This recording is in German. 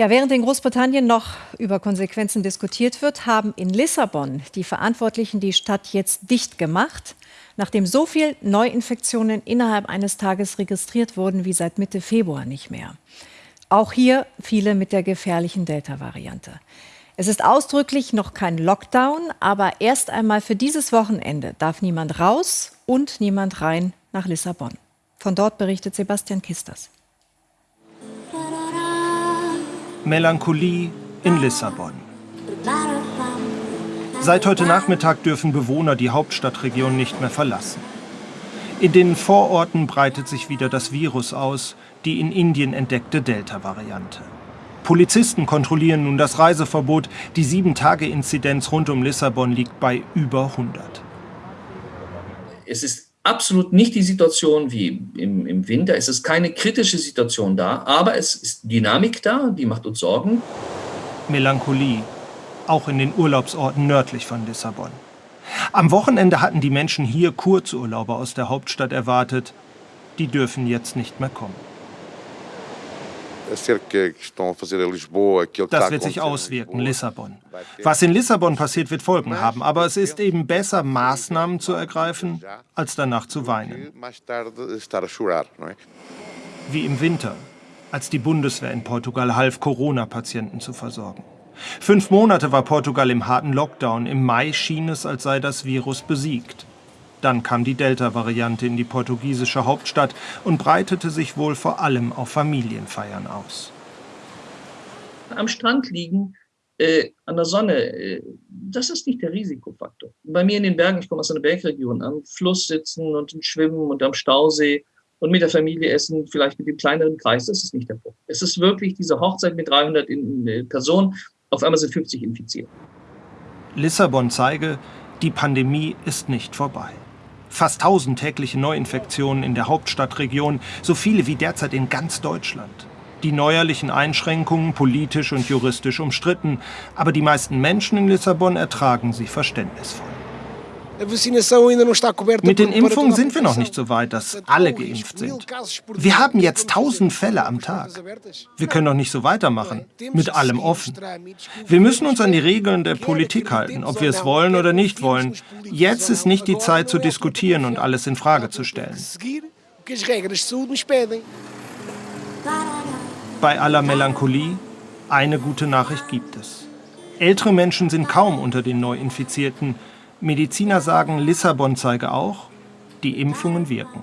Ja, während in Großbritannien noch über Konsequenzen diskutiert wird, haben in Lissabon die Verantwortlichen die Stadt jetzt dicht gemacht, nachdem so viele Neuinfektionen innerhalb eines Tages registriert wurden wie seit Mitte Februar nicht mehr. Auch hier viele mit der gefährlichen Delta-Variante. Es ist ausdrücklich noch kein Lockdown, aber erst einmal für dieses Wochenende darf niemand raus und niemand rein nach Lissabon. Von dort berichtet Sebastian Kisters. Melancholie in Lissabon. Seit heute Nachmittag dürfen Bewohner die Hauptstadtregion nicht mehr verlassen. In den Vororten breitet sich wieder das Virus aus, die in Indien entdeckte Delta-Variante. Polizisten kontrollieren nun das Reiseverbot. Die Sieben-Tage-Inzidenz rund um Lissabon liegt bei über 100. Es ist absolut nicht die Situation wie im, im Winter. Es ist keine kritische Situation da, aber es ist Dynamik da, die macht uns Sorgen. Melancholie, auch in den Urlaubsorten nördlich von Lissabon. Am Wochenende hatten die Menschen hier Kurzurlauber aus der Hauptstadt erwartet. Die dürfen jetzt nicht mehr kommen. Das wird sich auswirken, Lissabon. Was in Lissabon passiert, wird Folgen haben, aber es ist eben besser, Maßnahmen zu ergreifen, als danach zu weinen. Wie im Winter, als die Bundeswehr in Portugal half, Corona-Patienten zu versorgen. Fünf Monate war Portugal im harten Lockdown. Im Mai schien es, als sei das Virus besiegt. Dann kam die Delta-Variante in die portugiesische Hauptstadt und breitete sich wohl vor allem auf Familienfeiern aus. Am Strand liegen, äh, an der Sonne, äh, das ist nicht der Risikofaktor. Bei mir in den Bergen, ich komme aus einer Bergregion, am Fluss sitzen und schwimmen und am Stausee und mit der Familie essen, vielleicht mit dem kleineren Kreis, das ist nicht der Punkt. Es ist wirklich diese Hochzeit mit 300 äh, Personen, auf einmal sind 50 infiziert. Lissabon zeige, die Pandemie ist nicht vorbei. Fast 1000 tägliche Neuinfektionen in der Hauptstadtregion, so viele wie derzeit in ganz Deutschland. Die neuerlichen Einschränkungen politisch und juristisch umstritten, aber die meisten Menschen in Lissabon ertragen sie verständnisvoll. Mit den Impfungen sind wir noch nicht so weit, dass alle geimpft sind. Wir haben jetzt tausend Fälle am Tag. Wir können doch nicht so weitermachen, mit allem offen. Wir müssen uns an die Regeln der Politik halten, ob wir es wollen oder nicht wollen. Jetzt ist nicht die Zeit zu diskutieren und alles in Frage zu stellen. Bei aller Melancholie, eine gute Nachricht gibt es. Ältere Menschen sind kaum unter den Neuinfizierten. Mediziner sagen, Lissabon zeige auch, die Impfungen wirken.